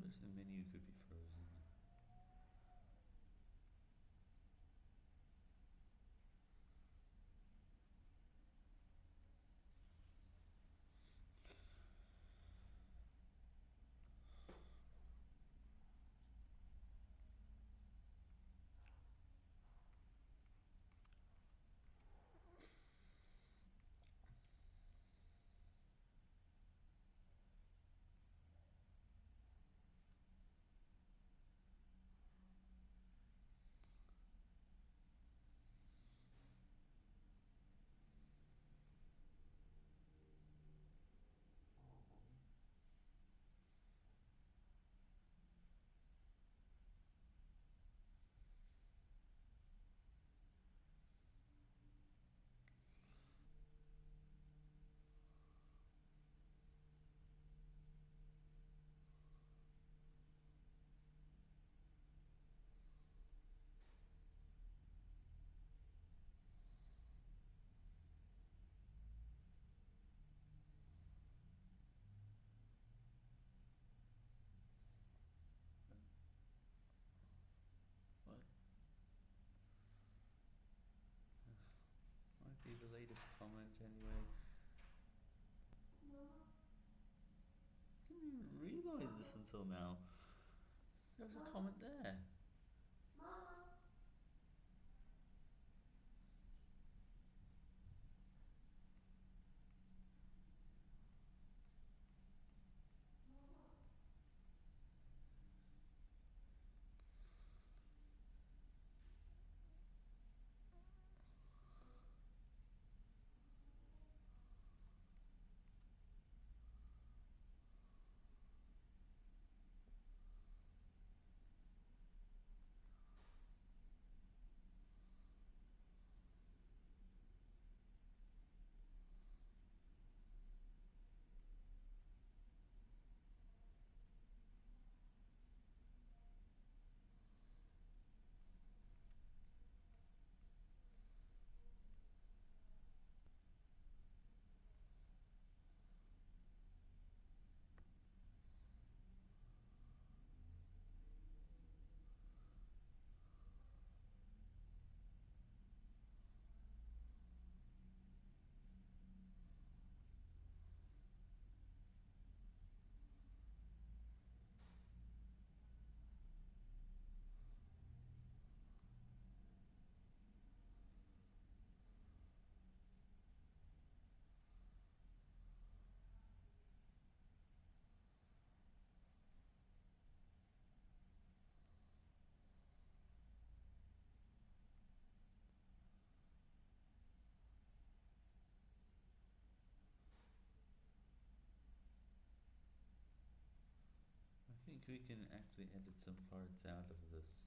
wish the menu could be Be the latest comment anyway. I Didn't even realise this until now. There was a comment there. I think we can actually edit some parts out of this.